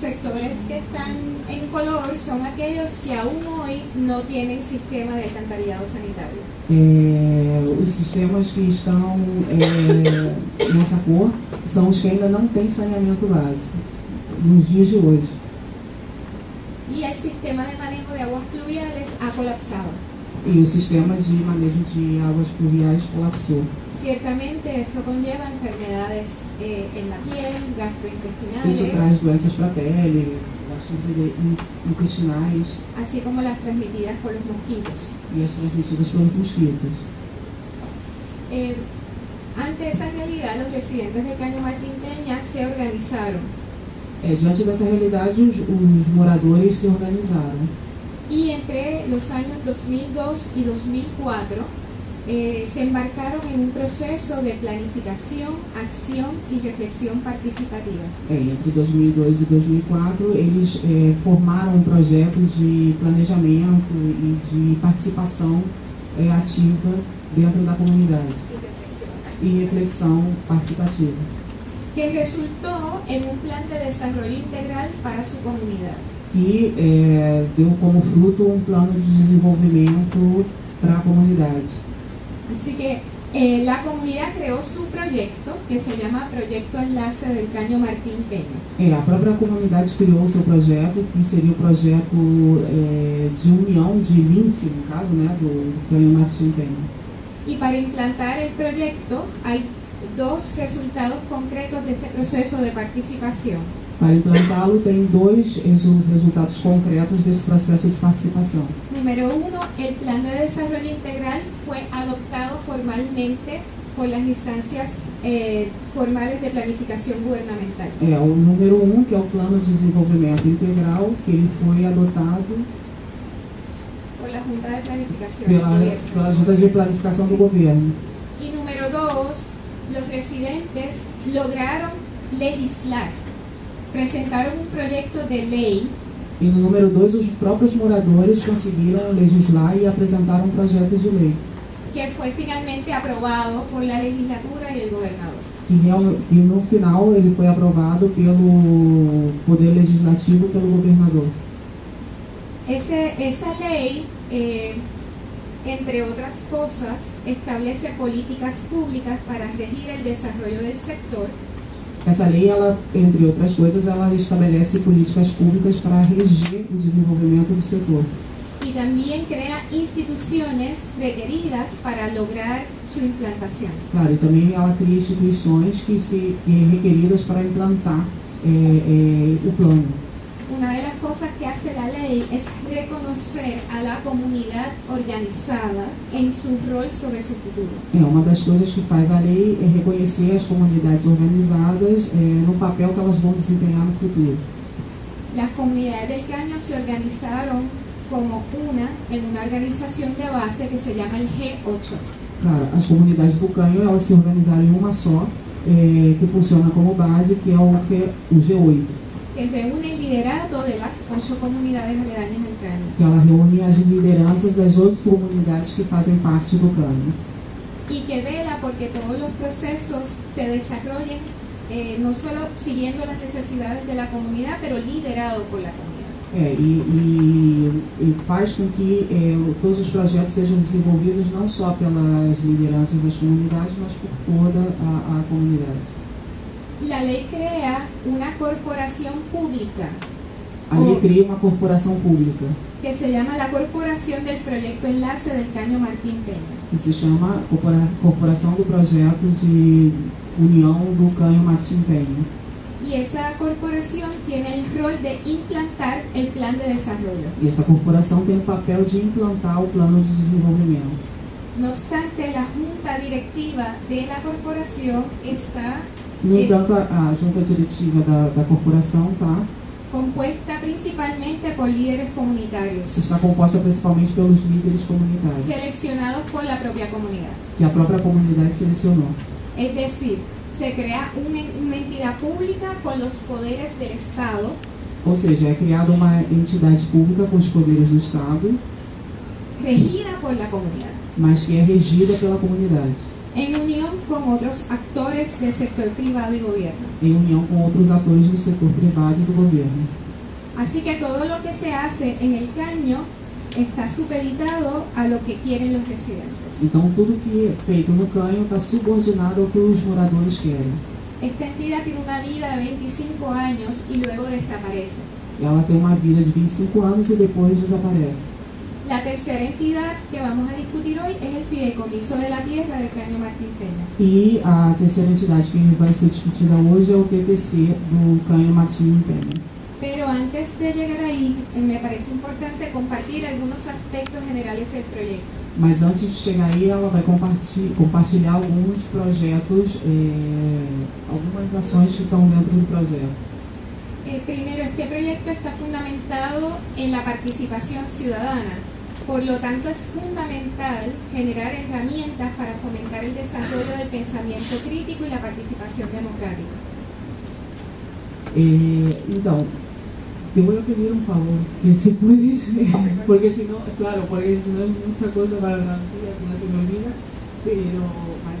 sectores que están en color son aquellos que aún hoy no tienen sistema de alcantarillado sanitario. É, os sistemas que estão é, nessa cor são os que ainda não têm saneamento básico, nos dias de hoje. Y el sistema de manejo de aguas pluviales ha colapsado. E o sistema de manejo de águas pluviais colapsou. Ciertamente esto conlleva enfermedades eh, en la piel, Isso gastrointestinales, traz doenças para a pele, intestinais así como las transmitidas por los mosquitos. e as transmitidas pelos mosquitos. Eh, ante esa realidad, los residentes de Caño Martín Peña se organizaron É, diante dessa realidade, os, os moradores se organizaram. y entre los años 2002 y 2004 eh, se embarcaron en un proceso de planificación, acción y reflexión participativa. É, entre 2002 e 2004, eles é, formaram um projeto de planejamento e de participação é, ativa dentro da comunidade y reflexión e reflexão participativa, que resultó en un plan de desarrollo integral para su comunidad. que é, deu como fruto um plano de desenvolvimento para a comunidade. Así que eh, la comunidad creó su proyecto que se llama Proyecto Enlace del Caño Martín Peña. É, a própria comunidade criou o seu projeto, que seria o projeto é, de união, de link, no caso, né, do, do Canhão Martim Penha. Y para implantar el proyecto hay dos resultados concretos de este proceso de participación. Para implantá-lo, tem dois resu- resultados concretos desse processo de participação. Número uno, el plan de desarrollo integral fue adoptado formalmente por las instancias eh, formales de planificación gubernamental. É, o número um, que é o Plano de Desenvolvimento Integral, que ele foi adotado por la Junta de Planificación. del pela, Gobierno. pela Junta de Planificação do Governo. Y número dos, los residentes lograron legislar, presentaron un proyecto de ley E no número dois, os próprios moradores conseguiram legislar e apresentar um projeto de lei, que fue finalmente aprobado por la legislatura y el gobernador. que, real, que no final ele foi aprovado pelo Poder Legislativo e pelo governador. Ese- esa ley, eh, entre otras cosas, establece políticas públicas para regir el desarrollo del sector Essa lei, ela, entre outras coisas, ela estabelece políticas públicas para reger o desenvolvimento do setor. y también crea instituciones requeridas para lograr su implantación. Claro, e também ela cria instituições que se que requeridas para implantar é, é, o plano. Una de las cosas que hace la ley es reconocer a la comunidad organizada en su rol sobre su futuro. É, uma das coisas que faz a lei é reconhecer as comunidades organizadas é, no papel que elas vão desempenhar no futuro. Las comunidades del Caño se organizaron como una en una organización de base que se llama el G8. Claro, as comunidades do Canho, elas se organizaram em uma só, é, que funciona como base, que é o, G, o G8, que reúne el liderato de las ocho comunidades aledañas al Caño. que ela reúne as lideranças das outras comunidades que fazem parte do Canho. y que vela porque todos los procesos se desarrollen eh, no solo siguiendo las necesidades de la comunidad, pero liderado por la comunidad. É, e, e- e faz com que é, todos os projetos sejam desenvolvidos não só pelas lideranças das comunidades, mas por toda a, a comunidade. La ley crea una corporación pública A lei cria uma corporação pública, que se llama la Corporación del Proyecto Enlace del Caño Martín Peña. que se chama Corpora- Corporação do Projeto de União do Canho Martim Penha. Y esa corporación tiene el rol de implantar el plan de desarrollo. E essa corporação tem o papel de implantar o plano de desenvolvimento. No obstante, la junta directiva de la corporación está No entanto, a, a junta diretiva da, da corporação tá, compuesta principalmente por líderes comunitarios, está composta principalmente pelos líderes comunitários, seleccionados por la propia comunidad. que a própria comunidade selecionou. Es decir, se crea una, una entidad pública con los poderes del Estado, Ou seja, é criada uma entidade pública com os poderes do Estado, regida por la comunidad. mas que é regida pela comunidade. En unión con otros actores del sector privado y gobierno. em união com outros atores do setor privado e do governo. Así que todo lo que se hace en el caño está supeditado a lo que quieren los residentes. Então, tudo que é feito no canho está subordinado ao que os moradores querem. Esta entidad tiene una vida de 25 años y luego desaparece. Ela tem uma vida de 25 anos e depois desaparece. La tercera entidad que vamos a discutir hoy es el Fideicomiso de la Tierra del Caño Martín Peña. E a terceira entidade que vai ser discutida hoje é o PPC do Canho Martim Penha. Pero antes de llegar ahí, eh, me parece importante compartir algunos aspectos generales del proyecto. Mas antes de chegar aí, ela vai comparti- compartilhar alguns projetos, eh, algumas ações que estão dentro do projeto. Eh, primero, este proyecto está fundamentado en la participación ciudadana. Por lo tanto, es fundamental generar herramientas para fomentar el desarrollo del pensamiento crítico y la participación democrática. Eh, então, te voy a pedir un favor, que se puedes, porque si no, claro, porque si no es mucha cosa para la que no se me olvida, pero,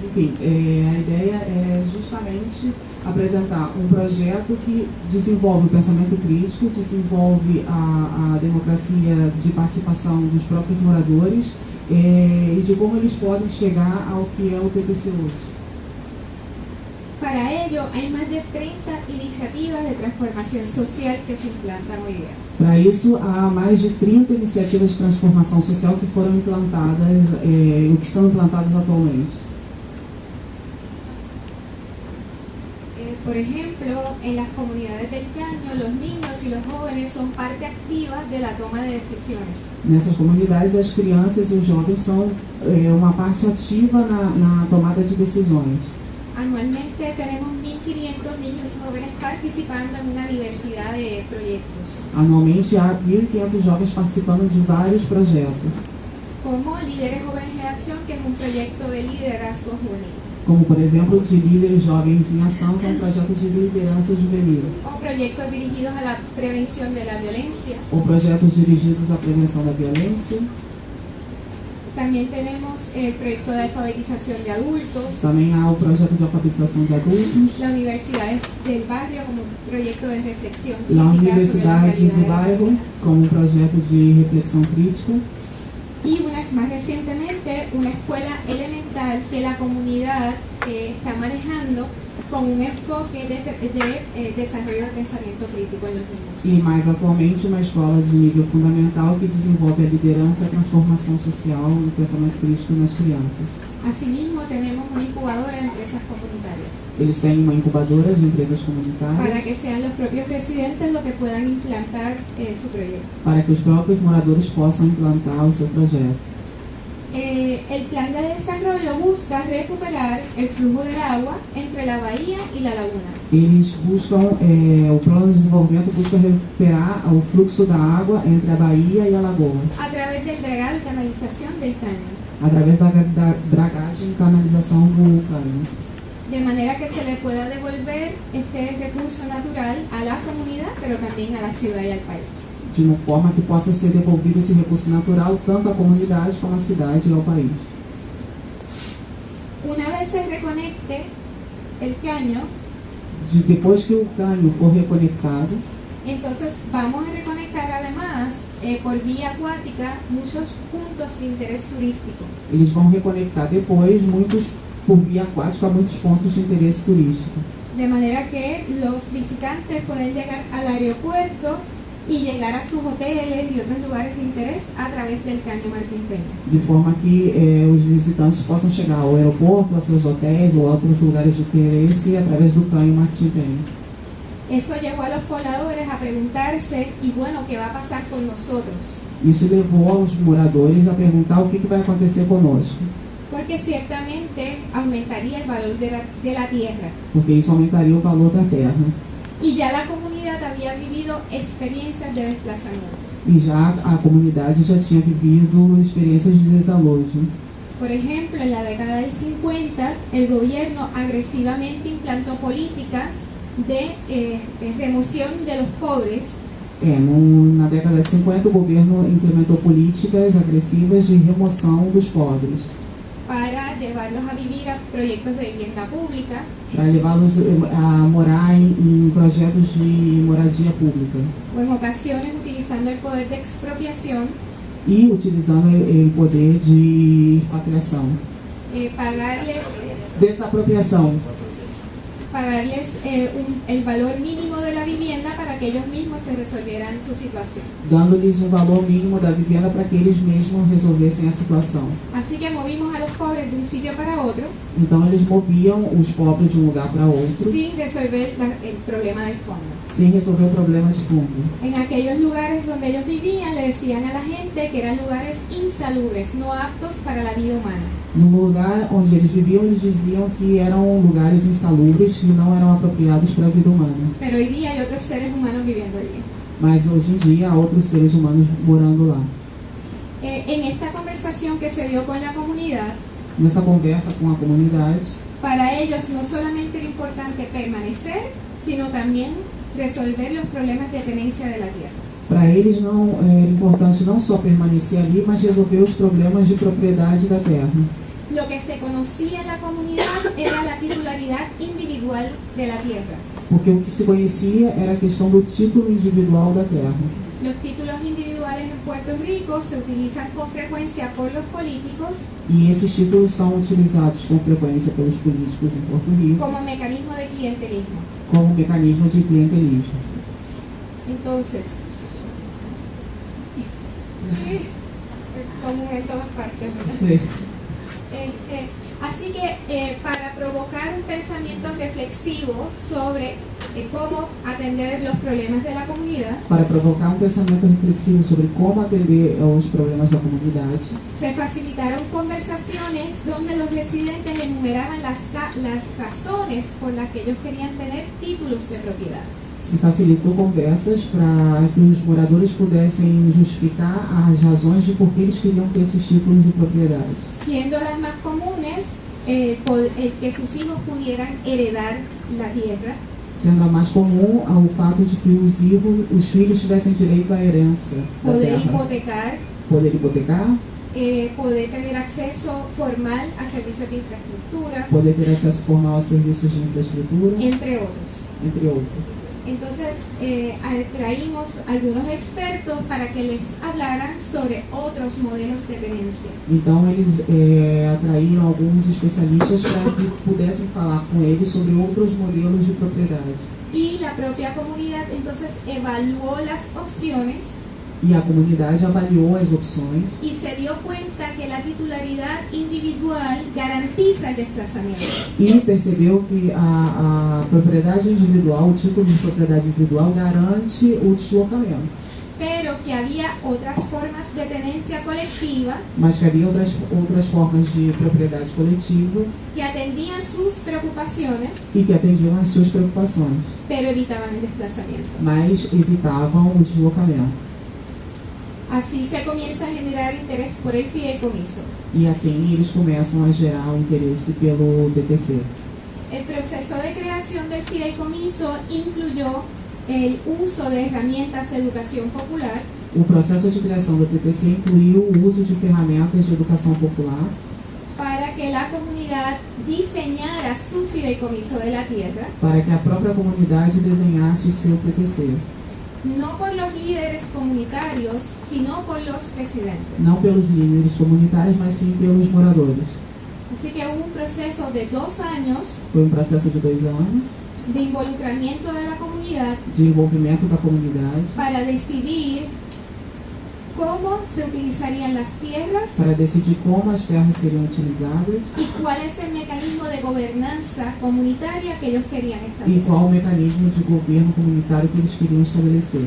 mas enfim, eh, a ideia é justamente apresentar um projeto que desenvolve o pensamento crítico, desenvolve a, a democracia de participação dos próprios moradores eh, e de como eles podem chegar ao que é o PPC hoje. Para ello, hay más de 30 iniciativas de transformación social que se implantan hoy día. Para isso, há mais de 30 iniciativas de transformação social que foram implantadas, eh, que estão implantadas atualmente. Eh, por ejemplo, en las comunidades del Caño, los niños y los jóvenes son parte activa de la toma de decisiones. Nessas comunidades, as crianças e os jovens são eh, uma parte ativa na, na tomada de decisões. Anualmente tenemos 1.500 niños y jóvenes participando en una diversidad de proyectos, Anualmente, há 1.500 jovens participando de vários projetos, como Líderes Jóvenes en Acción, que es un proyecto de liderazgo juvenil, como, por exemplo, de Líderes Jovens em Ação, que é um projeto de liderança juvenil, o proyectos dirigidos a la prevención de la violencia. ou projetos dirigidos à prevenção da violência. También tenemos el proyecto de alfabetización de adultos, Também há o projeto de alfabetização de adultos, la universidad del barrio como un proyecto de reflexión La crítica la Universidade do Bairro, como projeto de reflexão crítica, Y una, más recientemente, una escuela elemental que la comunidad eh, está manejando con un enfoque de, de, eh, desarrollo del pensamiento crítico en los e mais atualmente uma escola de nível fundamental que desenvolve a liderança, a transformação social e o pensamento crítico nas crianças. Asimismo, tenemos una incubadora de empresas comunitarias Eles têm uma incubadora de empresas para comunitárias que sean los propios residentes los que puedan implantar eh, su proyecto. para que os próprios moradores possam implantar o seu projeto. Eh, el plan de desarrollo busca recuperar el flujo del agua entre la bahía y la laguna. Eles buscam, eh, o plano de desenvolvimento busca recuperar o fluxo da água entre a baía e a lagoa, a través del dragado y canalización del caño, através da, da dragagem e canalização do cano. de manera que se le pueda devolver este recurso natural a la comunidad, pero también a la ciudad y al país. de uma forma que possa ser devolvido esse recurso natural tanto à comunidade como à cidade e ao país. Una vez se reconecte el caño, De, depois que o canho for reconectado, entonces vamos a reconectar además eh, por vía acuática muchos puntos de interés turístico. eles vão reconectar depois muitos por via aquática a muitos pontos de interesse turístico. De manera que los visitantes pueden llegar al aeropuerto y llegar a sus hoteles y otros lugares de interés a través del caño Martín Peña. De forma que eh, os visitantes possam chegar ao aeroporto, a seus hotéis ou a outros lugares de interesse através do canho Martim Penha. Eso llevó a los pobladores a preguntarse, y bueno, ¿qué va a pasar con nosotros? Isso levou aos moradores a perguntar o que, que vai acontecer conosco, Porque ciertamente aumentaría el valor de la, de la tierra. porque isso aumentaria o valor da terra. Y ya la comunidad había vivido experiencias de desplazamiento. E já a comunidade já tinha vivido experiências de desalojo. Por ejemplo, en la década del 50, el gobierno agresivamente implantó políticas de eh, de remoción de los pobres. É, no- na década de 50, o governo implementou políticas agressivas de remoção dos pobres, para llevarlos a vivir a proyectos de vivienda pública. Para levá-los eh, a morar em, em projetos de moradia pública. O en ocasiones utilizando el poder de expropiación, e utilizando o poder de expatriação, eh, pagarles, desapropriação, pagarles eh, un- el valor mínimo de la vivienda para que ellos mismos se resolvieran su situación. dando-lhes o valor mínimo da vivenda para que eles mesmos resolvessem a situação. Así que movimos a los pobres de un sitio para otro Então eles moviam os pobres de um lugar para outro sin resolver la- el problema del fondo. sem resolver o problema de fundo. En aquellos lugares donde ellos vivían le decían a la gente que eran lugares insalubres, no aptos para la vida humana. No lugar onde eles viviam, eles diziam que eram lugares insalubres que não eram apropriados para a vida humana. Mas hoje em dia há outros seres humanos morando lá. Eh, Nessa conversa com a comunidade, para ellos no solamente era importante permanecer, sino también resolver los problemas de tenencia de la tierra. Para eles não era importante não só permanecer ali, mas resolver os problemas de propriedade da terra. Lo que se conocía en la comunidad era la titularidad individual de la tierra. Porque o que se conhecia era a questão do título individual da terra. Los títulos individuales en Puerto Rico se utilizan con frecuencia por los políticos E esses títulos são utilizados com frequência pelos políticos em Porto Rico como mecanismo de clientelismo. como mecanismo de clientelismo. Entonces, sí, es común en todas partes. Sim. Este, así que eh, para provocar un pensamiento reflexivo sobre eh, cómo atender los problemas de la comunidad, Para provocar um pensamento reflexivo sobre como atender aos problemas da comunidade, se facilitaron conversaciones donde los residentes enumeraban las, las razones por las que ellos querían tener títulos de propiedad. Se facilitou conversas para que os moradores pudessem justificar as razões de por que eles queriam ter esses títulos de propriedade. Siendo las más comunes eh, eh, que sus hijos pudieran heredar la tierra, Sendo a mais comum ao fato de que os, hijos, os filhos tivessem direito à herança poder terra. hipotecar, Poder hipotecar, eh, poder tener acceso formal a servicios de infraestructura, poder ter acesso formal a serviços de infraestrutura, entre otros. entre outros. Entonces, eh, a- traímos algunos expertos para que les hablaran sobre otros modelos de tenencia. Então eles eh, atraíram alguns especialistas para que pudessem falar com eles sobre outros modelos de propriedade. Y la propia comunidad entonces evaluó las opciones E a comunidade avaliou as opções y se dio cuenta que la titularidad individual garantiza el desplazamiento. e percebeu que a, a propriedade individual, o título de propriedade individual, garante o deslocamento, pero que había otras formas de tenencia colectiva mas que havia outras, outras formas de propriedade coletiva que atendían sus preocupaciones, e que atendiam às suas preocupações, pero evitaban el desplazamiento. mas evitavam o deslocamento. Así se comienza a generar interés por el fideicomiso. E assim eles começam a gerar o interesse pelo DTC. El proceso de creación del fideicomiso incluyó el uso de herramientas de educación popular O processo de criação do TTC incluiu o uso de ferramentas de educação popular para que la comunidad diseñara su fideicomiso de la tierra, para que a própria comunidade desenhasse o seu TTC, no por los líderes comunitarios, sino por los residentes. não pelos líderes comunitários, mas sim pelos moradores. Así que hubo un proceso de dos años Foi um processo de dois anos de involucramiento de la comunidad de envolvimento da comunidade para decidir cómo se utilizarían las tierras para decidir como as terras seriam utilizadas y cuál es el mecanismo de gobernanza comunitaria que ellos querían e establecer. qual o mecanismo de governo comunitário que eles queriam estabelecer.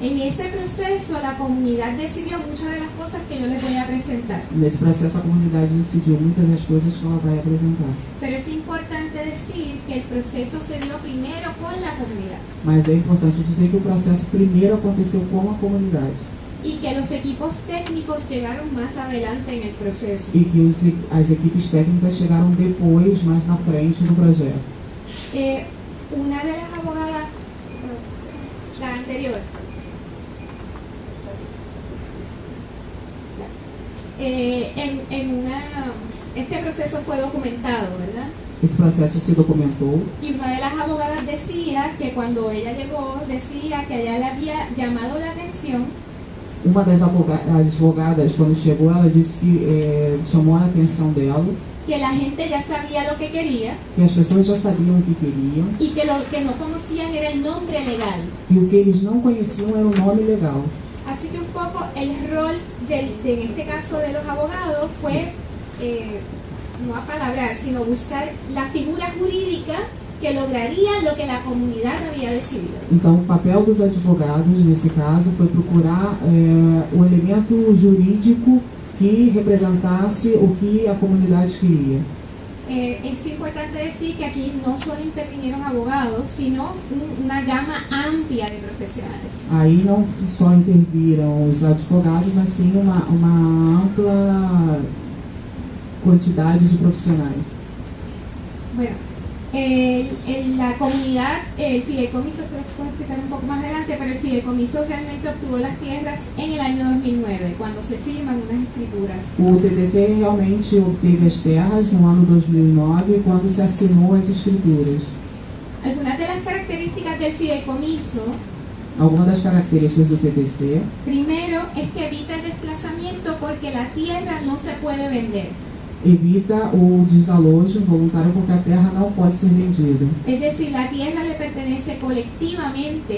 En ese proceso la comunidad decidió muchas de las cosas que yo les voy a presentar, Nesse processo, a comunidade decidiu muitas das coisas que ela vai apresentar. pero es importante decir que el proceso se dio primero con la comunidad Mas é importante dizer que o processo primeiro aconteceu com a comunidade y que los equipos técnicos llegaron más adelante en el proceso. e que os, as equipes técnicas chegaram depois, mais na frente do projeto. Eh, una de las abogadas, la anterior, eh, en, en una este proceso fue documentado, ¿verdad? Esse processo se documentou Y una de las abogadas decía que cuando ella llegó, decía que ella le había llamado la atención Uma das advoga- advogadas, quando chegou, ela disse que eh, chamou a atenção dela que la gente ya sabía lo que quería que as pessoas já sabiam o que queriam y que lo que no conocían era el nombre legal. e o que eles não conheciam era o nome legal. Así que un poco el rol, del, de, en este caso de los abogados, fue eh, no apalabrar, sino buscar la figura jurídica que lograría lo que la comunidad había decidido. Então, o papel dos advogados, nesse caso, foi procurar eh, o elemento jurídico que representasse o que a comunidade queria. Eh, es importante decir que aquí no solo intervinieron abogados, sino una gama amplia de profesionales. Aí não só interviram os advogados, mas sim uma, uma ampla quantidade de profissionais. Bueno, el- el- la comunidad, el fideicomiso, esto lo puedo explicar un poco más adelante, pero el fideicomiso realmente obtuvo las tierras en el año 2009, cuando se firman unas escrituras. O TTC realmente obteve as terras no ano 2009, quando se assinou as escrituras. Algunas de las características del fideicomiso, Algumas das características do TTC primero, es que evita el desplazamiento porque la tierra no se puede vender. Evita o desalojo voluntário porque a terra não pode ser vendida. Es decir, la tierra le pertenece colectivamente